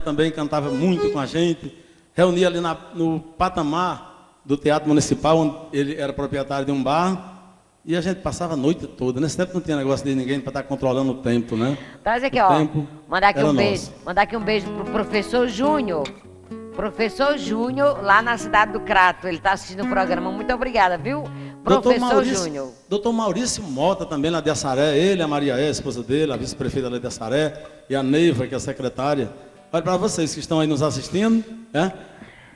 também cantava muito com a gente. Reunia ali na, no patamar do Teatro Municipal, onde ele era proprietário de um bar. E a gente passava a noite toda. Nesse tempo não tinha negócio de ninguém para estar controlando o tempo, né? Traz aqui, o ó. Mandar aqui um nosso. beijo. Mandar aqui um beijo pro professor Júnior. Professor Júnior, lá na cidade do Crato. Ele está assistindo o programa. Muito obrigada, viu? Professor Júnior. Doutor Maurício Mota, também lá de Assaré. Ele, a Maria é, a esposa dele, a vice-prefeita lá de Assaré. E a Neiva, que é a secretária. Olha para vocês que estão aí nos assistindo, né?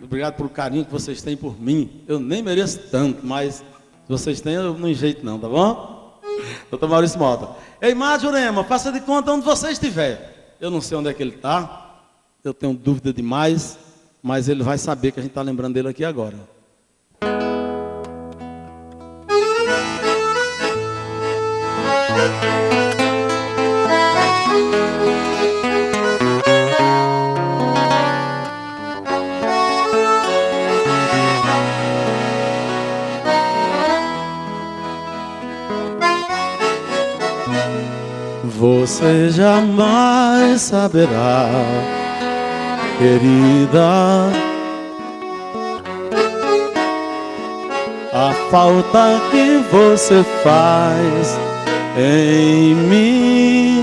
Obrigado pelo carinho que vocês têm por mim. Eu nem mereço tanto, mas se vocês têm, eu não enjeito não, tá bom? Doutor Maurício Mota. Ei, Mar Jurema, faça de conta onde você estiver. Eu não sei onde é que ele está. Eu tenho dúvida demais, mas ele vai saber que a gente está lembrando dele aqui agora. Você jamais saberá, querida, a falta que você faz em mim.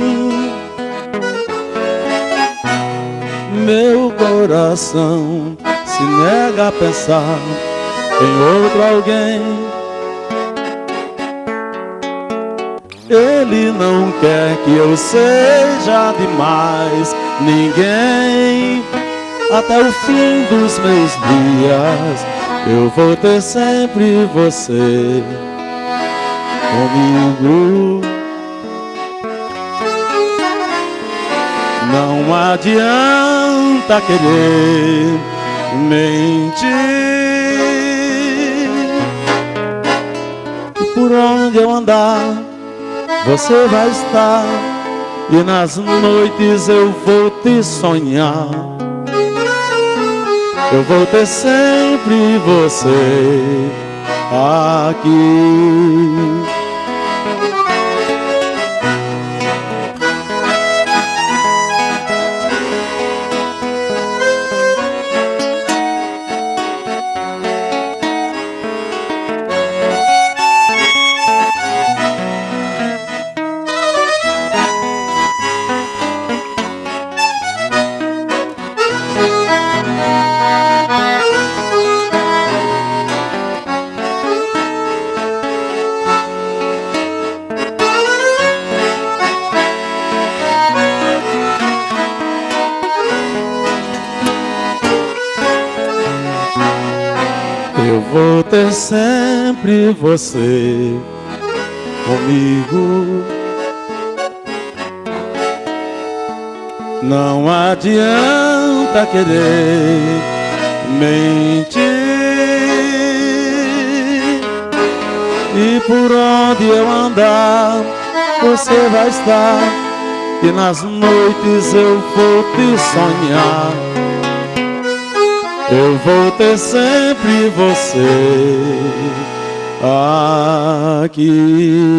Meu coração se nega a pensar em outro alguém Ele não quer que eu seja demais ninguém. Até o fim dos meus dias eu vou ter sempre você comigo. Não adianta querer mentir. Por onde eu andar você vai estar e nas noites eu vou te sonhar. Eu vou ter sempre você aqui. Sempre você comigo. Não adianta querer mentir. E por onde eu andar, você vai estar. E nas noites eu vou te sonhar. Eu vou ter sempre você aqui.